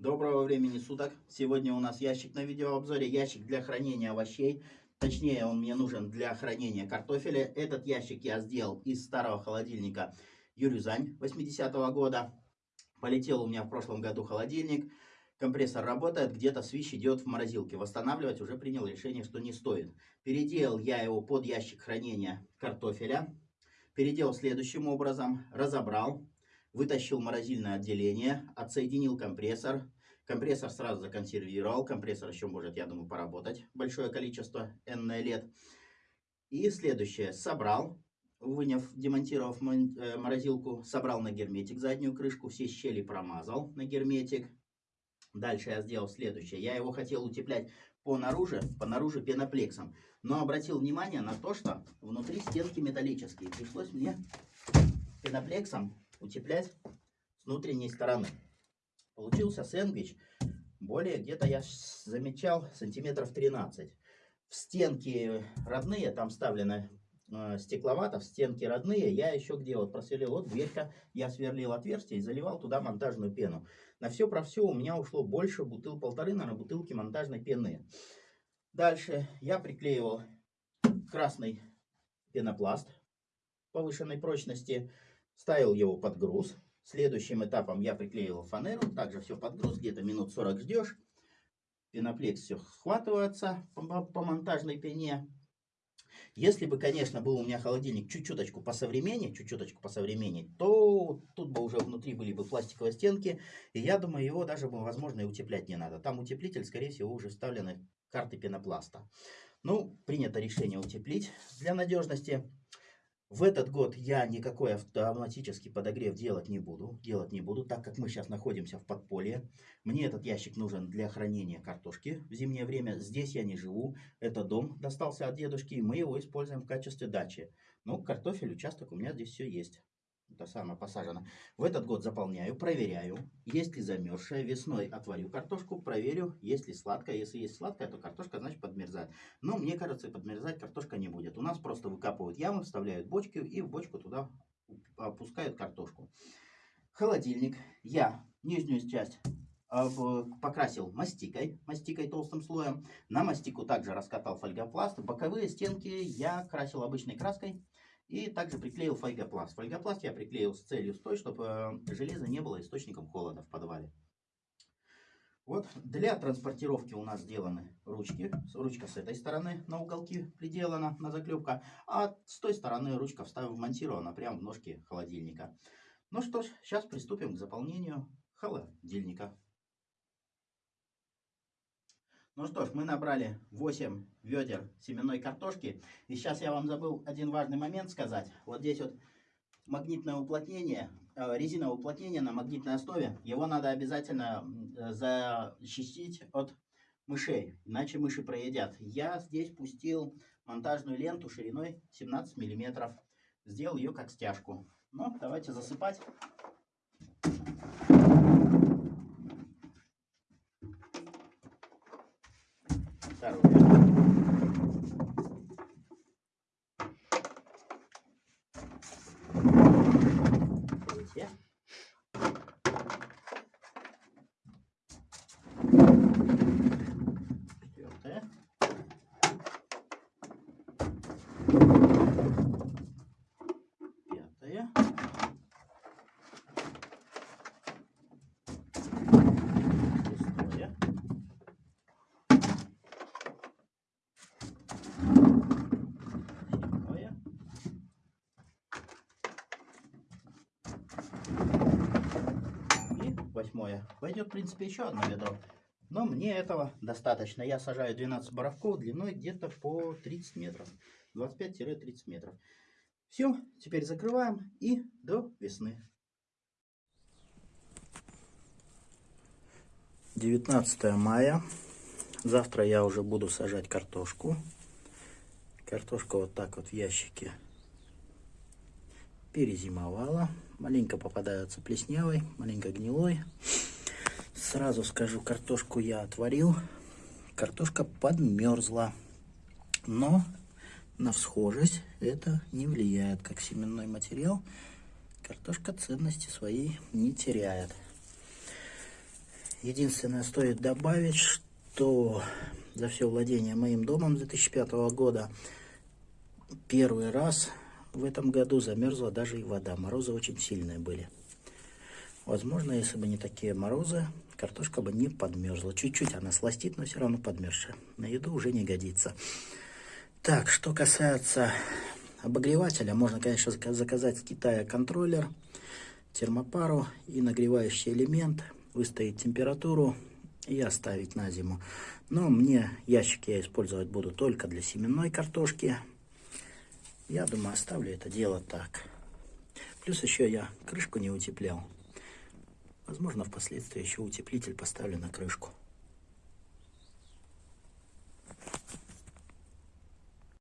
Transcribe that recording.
Доброго времени суток. Сегодня у нас ящик на видеообзоре. Ящик для хранения овощей. Точнее, он мне нужен для хранения картофеля. Этот ящик я сделал из старого холодильника Юрюзань 80-го года. Полетел у меня в прошлом году холодильник. Компрессор работает, где-то свищ идет в морозилке. Восстанавливать уже принял решение, что не стоит. Переделал я его под ящик хранения картофеля. Переделал следующим образом. Разобрал вытащил морозильное отделение, отсоединил компрессор. Компрессор сразу законсервировал. Компрессор еще может, я думаю, поработать большое количество n лет. И следующее. Собрал, выняв, демонтировав э, морозилку, собрал на герметик заднюю крышку, все щели промазал на герметик. Дальше я сделал следующее. Я его хотел утеплять по наружу, по наружу пеноплексом. Но обратил внимание на то, что внутри стенки металлические. Пришлось мне пеноплексом утеплять с внутренней стороны. Получился сэндвич более где-то я замечал сантиметров 13. В стенки родные, там вставлено э, стекловато, в стенки родные, я еще где вот просверлил, вот дверька, я сверлил отверстие и заливал туда монтажную пену. На все про все у меня ушло больше бутыл, полторы, наверное, бутылки монтажной пены. Дальше я приклеивал красный пенопласт повышенной прочности, ставил его под груз. Следующим этапом я приклеивал фанеру, также все под груз, где-то минут 40 ждешь. Пеноплекс все схватывается по, по монтажной пене. Если бы, конечно, был у меня холодильник чуть-чуточку по современнее, чуть-чуточку по современнее, то тут бы уже внутри были бы пластиковые стенки, и я думаю, его даже, бы, возможно, и утеплять не надо. Там утеплитель, скорее всего, уже вставлены карты пенопласта. Ну, принято решение утеплить для надежности. В этот год я никакой автоматический подогрев делать не буду, делать не буду, так как мы сейчас находимся в подполье. Мне этот ящик нужен для хранения картошки в зимнее время. Здесь я не живу, это дом достался от дедушки, и мы его используем в качестве дачи. Ну, картофель, участок у меня здесь все есть это самое посажено. В этот год заполняю, проверяю, есть ли замерзшая. Весной отварю картошку, проверю, есть ли сладкая. Если есть сладкая, то картошка, значит, подмерзает. Но мне кажется, подмерзать картошка не будет. Нас просто выкапывают ямы, вставляют бочки и в бочку туда опускают картошку. Холодильник. Я нижнюю часть покрасил мастикой, мастикой толстым слоем. На мастику также раскатал фольгопласт. Боковые стенки я красил обычной краской. И также приклеил фольгопласт. Фольгопласт я приклеил с целью с чтобы э, железо не было источником холода в подвале. Вот для транспортировки у нас сделаны ручки. Ручка с этой стороны на уголки приделана на заклепка, а с той стороны ручка вмонтирована прямо в ножки холодильника. Ну что ж, сейчас приступим к заполнению холодильника. Ну что ж, мы набрали 8 ведер семенной картошки. И сейчас я вам забыл один важный момент сказать. Вот здесь вот магнитное уплотнение, э, резиновое уплотнение на магнитной основе. Его надо обязательно защитить от мышей, иначе мыши проедят. Я здесь пустил монтажную ленту шириной 17 миллиметров. Сделал ее как стяжку. Ну, давайте засыпать. Восьмое. Пойдет, в принципе, еще одно ведро. Но мне этого достаточно. Я сажаю 12 боровков длиной где-то по 30 метров. 25-30 метров. Все, теперь закрываем и до весны. 19 мая. Завтра я уже буду сажать картошку. Картошка вот так вот в ящике перезимовала. Маленько попадаются плеснявой, маленько гнилой. Сразу скажу, картошку я отварил. Картошка подмерзла. Но на всхожесть это не влияет, как семенной материал. Картошка ценности своей не теряет. Единственное, стоит добавить, что за все владение моим домом 2005 года первый раз в этом году замерзла даже и вода. Морозы очень сильные были. Возможно, если бы не такие морозы, картошка бы не подмерзла. Чуть-чуть она сластит, но все равно подмерзшая. На еду уже не годится. Так, что касается обогревателя, можно, конечно, заказать с Китая контроллер, термопару и нагревающий элемент, выставить температуру и оставить на зиму. Но мне ящик я использовать буду только для семенной картошки. Я думаю, оставлю это дело так. Плюс еще я крышку не утеплял. Возможно, впоследствии еще утеплитель поставлю на крышку.